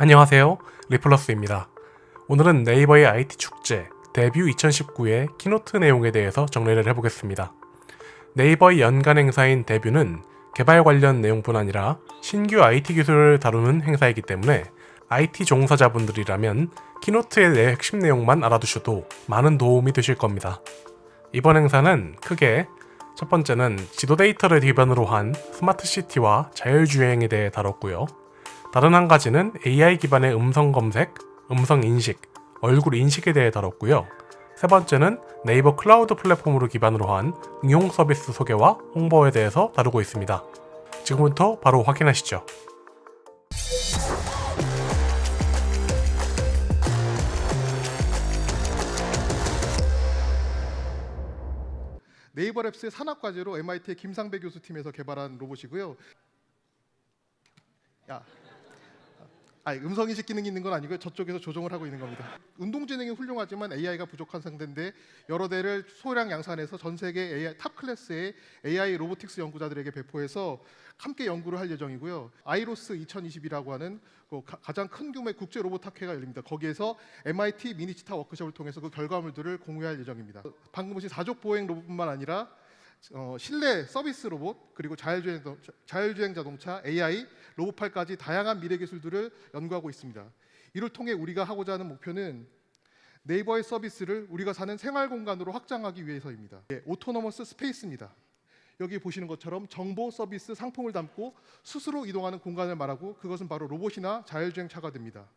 안녕하세요. 리플러스입니다. 오늘은 네이버의 IT 축제 DEVIEW 2019의 keynote 내용에 대해서 정리를 해보겠습니다. 네이버의 연간 행사인 DEVIEW는 개발 관련 내용뿐 아니라 신규 IT 기술을 다루는 행사이기 때문에 IT 종사자분들이라면 keynote의 내 핵심 내용만 알아두셔도 많은 도움이 되실 겁니다. 이번 행사는 크게 첫 번째는 지도 데이터를 기반으로 한 스마트 시티와 자율주행에 대해 다뤘고요 다른 한 가지는 AI 기반의 음성 검색, 음성 인식, 얼굴 인식에 대해 다뤘고요. 세 번째는 네이버 클라우드 플랫폼으로 기반으로 한 응용 서비스 소개와 홍보에 대해서 다루고 있습니다. 지금부터 바로 확인하시죠. 네이버 랩스의 산학 과제로 MIT의 김상배 교수 팀에서 개발한 로봇이고요. 야, 아, 음성 인식 기능이 있는 건 아니고요. 저쪽에서 조정을 하고 있는 겁니다. 운동 지능이 훌륭하지만 AI가 부족한 상태인데 여러 대를 소량 양산해서 전 세계 AI, top class의 AI robotics 연구자들에게 배포해서 함께 연구를 할 예정이고요. IROS 2020이라고 하는 그 가- 가장 큰 규모의 국제 로봇 학회가 열립니다. 거기에서 MIT Mini Cheetah 워크숍을 통해서 그 결과물들을 공유할 예정입니다. 방금 보신 사족 보행 로봇뿐만 아니라 어, 실내 서비스 로봇 그리고 자율주행, 자율주행 자동차 AI 로봇팔까지 다양한 미래 기술들을 연구하고 있습니다. 이를 통해 우리가 하고자 하는 목표는 네이버의 서비스를 우리가 사는 생활 공간으로 확장하기 위해서입니다. 예, autonomous space입니다. 여기 보시는 것처럼 정보 서비스 상품을 담고 스스로 이동하는 공간을 말하고 그것은 바로 로봇이나 자율주행 차가 됩니다.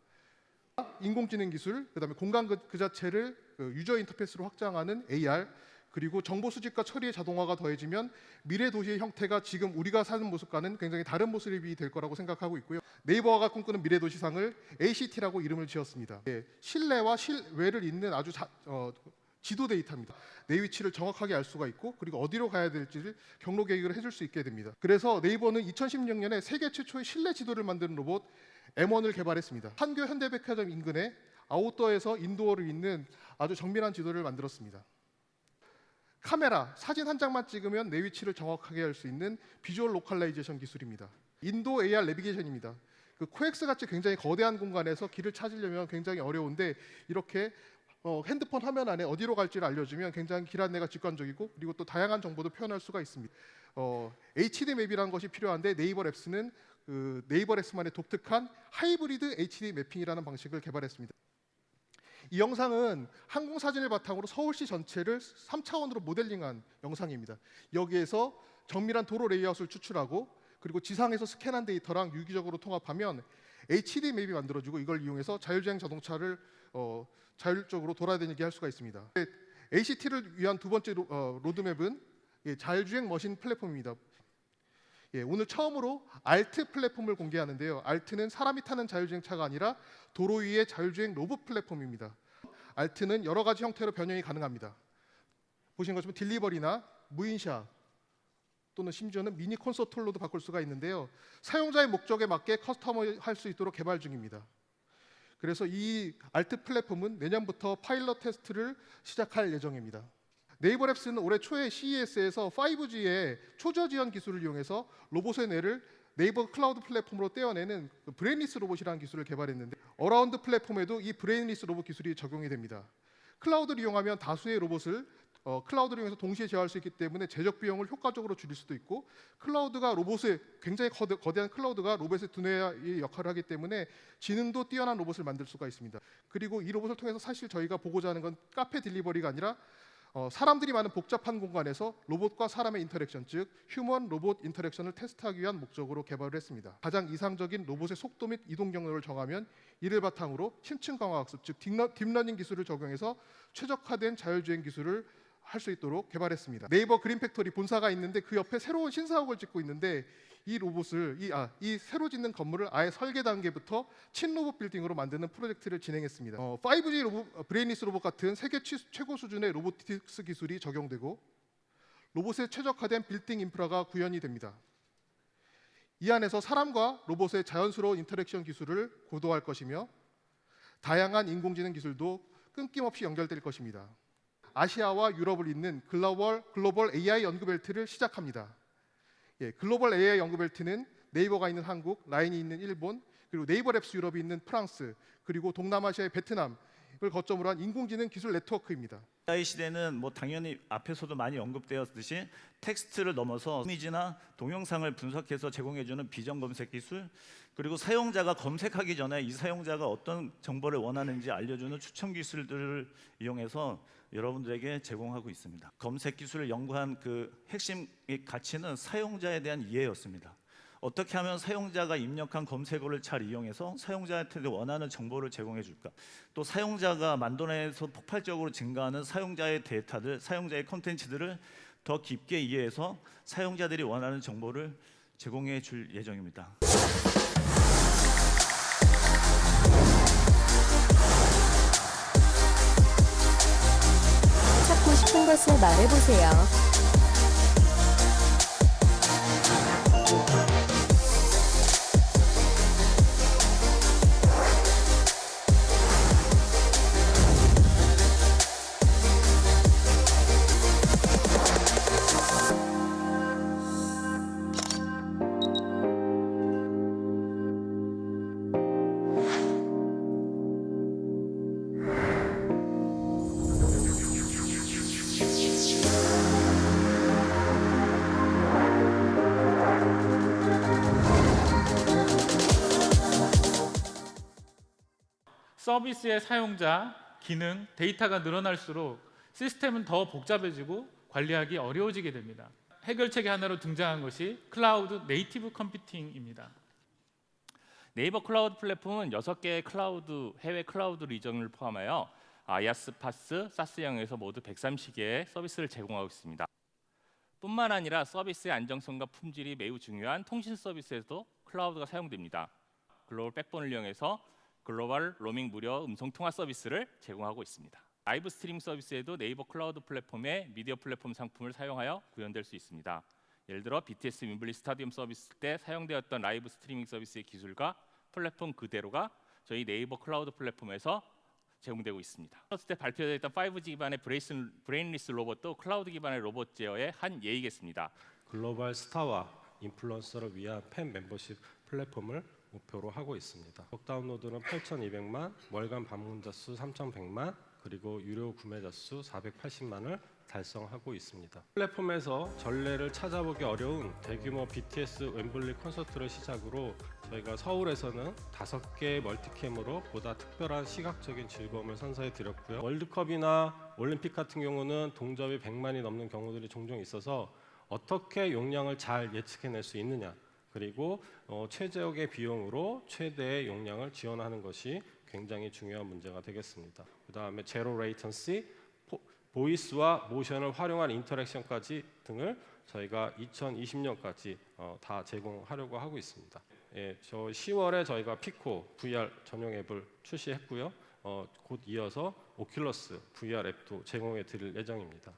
인공지능 기술, 그다음에 공간 그, 그 자체를 그 user interface로 확장하는 AR, 그리고 정보 수집과 처리의 자동화가 더해지면 미래 도시의 형태가 지금 우리가 사는 모습과는 굉장히 다른 모습이 될 거라고 생각하고 있고요. 네이버가 꿈꾸는 미래 도시상을 ACT라고 이름을 지었습니다. 예, 실내와 실외를 잇는 아주 자, 어, 지도 데이터입니다. 내 위치를 정확하게 알 수가 있고 그리고 어디로 가야 될지를 경로 계획을 해줄 수 있게 됩니다. 그래서 네이버는 2016년에 세계 최초의 실내 지도를 만드는 로봇 M1을 개발했습니다. 판교 현대백화점 인근에 outdoor에서 indoor를 잇는 아주 정밀한 지도를 만들었습니다. 카메라, 사진 한 장만 찍으면 내 위치를 정확하게 알 수 있는 visual localization 기술입니다. 인도 AR 내비게이션입니다. 그 코엑스 같이 굉장히 거대한 공간에서 길을 찾으려면 굉장히 어려운데 이렇게 어, 핸드폰 화면 안에 어디로 갈지를 알려주면 굉장히 길 안내가 직관적이고 그리고 또 다양한 정보도 표현할 수가 있습니다. 어, HD map이라는 것이 필요한데 네이버 랩스는 그 네이버 랩스만의 독특한 하이브리드 HD mapping이라는 방식을 개발했습니다. 이 영상은 항공 사진을 바탕으로 서울시 전체를 3차원으로 모델링한 영상입니다. 여기에서 정밀한 도로 레이아웃을 추출하고 그리고 지상에서 스캔한 데이터랑 유기적으로 통합하면 HD map이 만들어지고 이걸 이용해서 자율주행 자동차를 어, 자율적으로 돌아다니게 할 수가 있습니다. A-CITY를 위한 두 번째 로, 어, 로드맵은 예, 자율주행 machine 플랫폼입니다. 예, 오늘 처음으로 ALT 플랫폼을 공개하는데요. ALT는 사람이 타는 자율주행 차가 아니라 도로 위의 자율주행 로봇 플랫폼입니다. ALT는 여러 가지 형태로 변형이 가능합니다. 보신 것처럼 delivery나 무인 shop 또는 심지어는 미니 콘서트 홀로도 바꿀 수가 있는데요. 사용자의 목적에 맞게 customize할 수 있도록 개발 중입니다. 그래서 이 ALT 플랫폼은 내년부터 파일럿 테스트를 시작할 예정입니다. 네이버 랩스는 올해 초에 CES에서 5G의 초저지연 기술을 이용해서 로봇의 뇌를 네이버 클라우드 플랫폼으로 떼어내는 그 brainless 로봇이라는 기술을 개발했는데 AROUND 플랫폼에도 이 brainless 로봇 기술이 적용이 됩니다. 클라우드를 이용하면 다수의 로봇을 어, 클라우드를 이용해서 동시에 제어할 수 있기 때문에 제작 비용을 효과적으로 줄일 수도 있고 클라우드가 로봇의 굉장히 거대, 거대한 클라우드가 로봇의 두뇌의 역할을 하기 때문에 지능도 뛰어난 로봇을 만들 수가 있습니다. 그리고 이 로봇을 통해서 사실 저희가 보고자 하는 건 카페 delivery가 아니라 어, 사람들이 많은 복잡한 공간에서 로봇과 사람의 interaction, 즉 human robot interaction을 테스트하기 위한 목적으로 개발을 했습니다. 가장 이상적인 로봇의 속도 및 이동 경로를 정하면 이를 바탕으로 심층 강화 학습, 즉 deep lear, deep learning 기술을 적용해서 최적화된 자율주행 기술을 할 수 있도록 개발했습니다. 네이버 그린 팩토리 본사가 있는데 그 옆에 새로운 신사옥을 짓고 있는데 이 로봇을 이, 아, 이 새로 짓는 건물을 아예 설계 단계부터 친로봇 빌딩으로 만드는 프로젝트를 진행했습니다. 어, 5G 로봇, 어, brainless 로봇 같은 세계 취, 최고 수준의 robotics 기술이 적용되고 로봇에 최적화된 빌딩 인프라가 구현이 됩니다. 이 안에서 사람과 로봇의 자연스러운 interaction 기술을 고도화할 것이며 다양한 인공지능 기술도 끊김없이 연결될 것입니다. 아시아와 유럽을 잇는 글로벌, 글로벌 AI 연구벨트를 시작합니다. 예, 글로벌 AI 연구벨트는 네이버가 있는 한국, 라인이 있는 일본, 그리고 네이버 랩스 유럽이 있는 프랑스 그리고 동남아시아의 베트남 을 거점으로 한 인공지능 기술 네트워크입니다. AI 시대는 뭐 당연히 앞에서도 많이 언급되었듯이 텍스트를 넘어서 이미지나 동영상을 분석해서 제공해주는 비전 검색 기술 그리고 사용자가 검색하기 전에 이 사용자가 어떤 정보를 원하는지 알려주는 추천 기술들을 이용해서 여러분들에게 제공하고 있습니다. 검색 기술을 연구한 그 핵심 의 가치는 사용자에 대한 이해였습니다. 어떻게 하면 사용자가 입력한 검색어를 잘 이용해서 사용자한테 원하는 정보를 제공해 줄까? 또 사용자가 만들어내서 폭발적으로 증가하는 사용자의 데이터들, 사용자의 콘텐츠들을 더 깊게 이해해서 사용자들이 원하는 정보를 제공해 줄 예정입니다. 찾고 싶은 것을 말해보세요. 서비스의 사용자, 기능, 데이터가 늘어날수록 시스템은 더 복잡해지고 관리하기 어려워지게 됩니다. 해결책의 하나로 등장한 것이 cloud native computing입니다. 네이버 클라우드 플랫폼은 6개의 클라우드 해외 클라우드 region을 포함하여 IaaS, PaaS, SaaS 영역에서 모두 130개의 서비스를 제공하고 있습니다. 뿐만 아니라 서비스의 안정성과 품질이 매우 중요한 통신 서비스에서도 클라우드가 사용됩니다. 글로벌 backbone을 이용해서 글로벌 로밍 무료 음성 통화 서비스를 제공하고 있습니다. live stream 서비스에도 네이버 클라우드 플랫폼의 미디어 플랫폼 상품을 사용하여 구현될 수 있습니다. 예를 들어 BTS 웸블리 스타디움 서비스 때 사용되었던 live streaming 서비스의 기술과 플랫폼 그대로가 저희 네이버 클라우드 플랫폼에서 제공되고 있습니다. 플러스 때 발표됐던 5G 기반의 brainless, brainless 로봇도 클라우드 기반의 로봇 제어의 한 예이겠습니다. 글로벌 스타와 인플루언서를 위한 팬 멤버십 플랫폼을 목표로 하고 있습니다. 누적 다운로드는 8,200만, 월간 방문자 수 3,100만, 그리고 유료 구매자 수 480만을 달성하고 있습니다. 플랫폼에서 전례를 찾아보기 어려운 대규모 BTS 웸블리 콘서트를 시작으로 저희가 서울에서는 다섯 개의 multi-cam으로 보다 특별한 시각적인 즐거움을 선사해 드렸고요. 월드컵이나 올림픽 같은 경우는 동접이 100만이 넘는 경우들이 종종 있어서 어떻게 용량을 잘 예측해낼 수 있느냐 그리고 어, 최적의 비용으로 최대의 용량을 지원하는 것이 굉장히 중요한 문제가 되겠습니다. 그 다음에 zero latency, voice와 모션을 활용한 interaction까지 등을 저희가 2020년까지 어, 다 제공하려고 하고 있습니다. 예, 저 10월에 저희가 피코 VR 전용 앱을 출시했고요. 어, 곧 이어서 오큘러스 VR 앱도 제공해 드릴 예정입니다.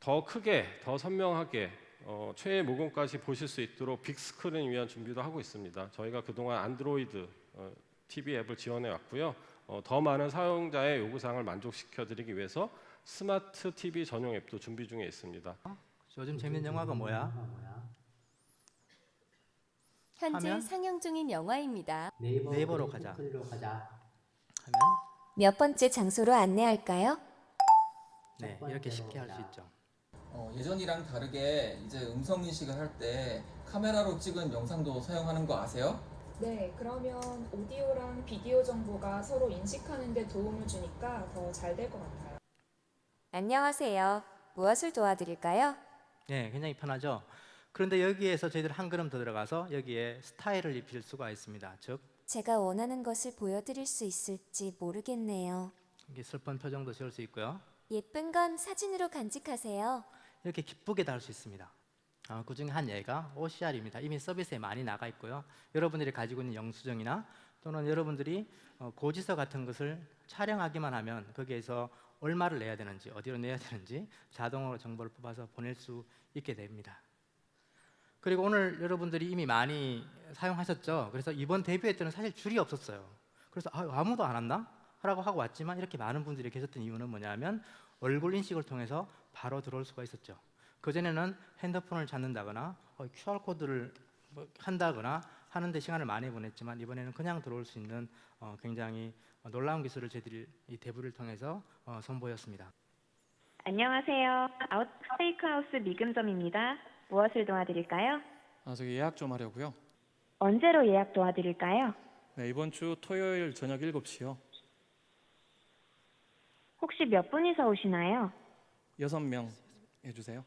더 크게, 더 선명하게 어, 최애 모공까지 보실 수 있도록 빅스크린 위한 준비도 하고 있습니다. 저희가 그동안 안드로이드 어, TV 앱을 지원해 왔고요. 어, 더 많은 사용자의 요구사항을 만족시켜 드리기 위해서 스마트 TV 전용 앱도 준비 중에 있습니다. 요즘 재밌는 영화가 뭐야? 현재 하면? 상영 중인 영화입니다. 네이버로 가자. 하면 몇 번째 장소로 안내할까요? 네 이렇게 쉽게 할 수 있죠. 어, 예전이랑 다르게 이제 음성 인식을 할 때 카메라로 찍은 영상도 사용하는 거 아세요? 네, 그러면 오디오랑 비디오 정보가 서로 인식하는 데 도움을 주니까 더 잘 될 것 같아요. 안녕하세요. 무엇을 도와드릴까요? 네 굉장히 편하죠. 그런데 여기에서 저희들 한 걸음 더 들어가서 여기에 스타일을 입힐 수가 있습니다. 즉 제가 원하는 것을 보여드릴 수 있을지 모르겠네요. 이게 슬픈 표정도 지을 수 있고요. 예쁜 건 사진으로 간직하세요. 이렇게 기쁘게 다룰 수 있습니다. 어, 그 중에 한 예가 OCR입니다. 이미 서비스에 많이 나가 있고요. 여러분들이 가지고 있는 영수증이나 또는 여러분들이 어, 고지서 같은 것을 촬영하기만 하면 거기에서 얼마를 내야 되는지 어디로 내야 되는지 자동으로 정보를 뽑아서 보낼 수 있게 됩니다. 그리고 오늘 여러분들이 이미 많이 사용하셨죠. 그래서 이번 데뷔회 때는 사실 줄이 없었어요. 그래서 아, 아무도 안 왔나? 라고 하고 왔지만 이렇게 많은 분들이 계셨던 이유는 뭐냐면 얼굴 인식을 통해서 바로 들어올 수가 있었죠. 그전에는 핸드폰을 찾는다거나 어, QR 코드를 뭐 한다거나 하는데 시간을 많이 보냈지만 이번에는 그냥 들어올 수 있는 어, 굉장히 놀라운 기술을 저희들이 이 대부를 통해서 어, 선보였습니다. 안녕하세요. 아웃백 스테이크하우스 미금점입니다. 무엇을 도와드릴까요? 아, 저기 예약 좀 하려고요. 언제로 예약 도와드릴까요? 네, 이번 주 토요일 저녁 7시요. 혹시 몇 분이서 오시나요? 여섯 명 해주세요.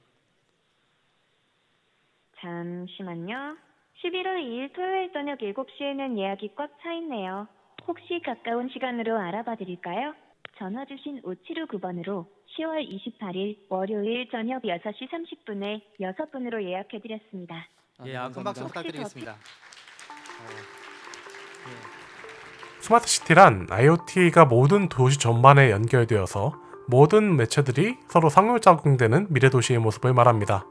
잠시만요. 11월 2일 토요일 저녁 7시에는 예약이 꽉 차 있네요. 혹시 가까운 시간으로 알아봐 드릴까요? 전화 주신 5759번으로 10월 28일 월요일 저녁 6시 30분에 6분으로 예약해 드렸습니다. 아, 예, 네, 아, 큰 박수. 부탁드리겠습니다. 스마트 시티란 IoT가 모든 도시 전반에 연결되어서 모든 매체들이 서로 상호작용되는 미래 도시의 모습을 말합니다.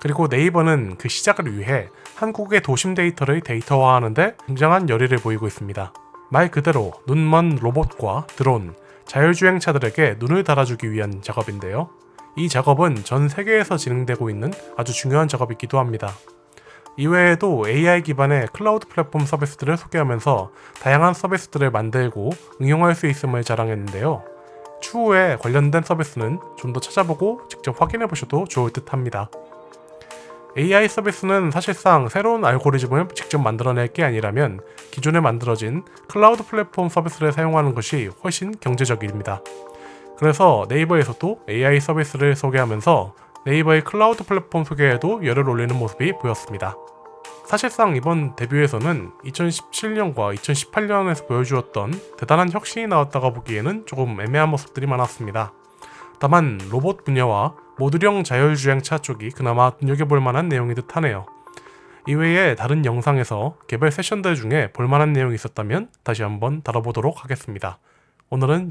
그리고 네이버는 그 시작을 위해 한국의 도심 데이터를 데이터화하는데 굉장한 열의를 보이고 있습니다. 말 그대로 눈먼 로봇과 드론, 자율주행차들에게 눈을 달아주기 위한 작업인데요. 이 작업은 전 세계에서 진행되고 있는 아주 중요한 작업이기도 합니다. 이외에도 AI 기반의 클라우드 플랫폼 서비스들을 소개하면서 다양한 서비스들을 만들고 응용할 수 있음을 자랑했는데요. 추후에 관련된 서비스는 좀 더 찾아보고 직접 확인해 보셔도 좋을 듯 합니다. AI 서비스는 사실상 새로운 알고리즘을 직접 만들어낼 게 아니라면 기존에 만들어진 클라우드 플랫폼 서비스를 사용하는 것이 훨씬 경제적입니다. 그래서 네이버에서도 AI 서비스를 소개하면서 네이버의 클라우드 플랫폼 소개에도 열을 올리는 모습이 보였습니다. 사실상 이번 DEVIEW에서는 2017년과 2018년에서 보여주었던 대단한 혁신이 나왔다고 보기에는 조금 애매한 모습들이 많았습니다. 다만 로봇 분야와 모듈형 자율주행차 쪽이 그나마 눈여겨볼 만한 내용인 듯 하네요. 이외에 다른 영상에서 개별 세션들 중에 볼만한 내용이 있었다면 다시 한번 다뤄보도록 하겠습니다. 오늘은 여기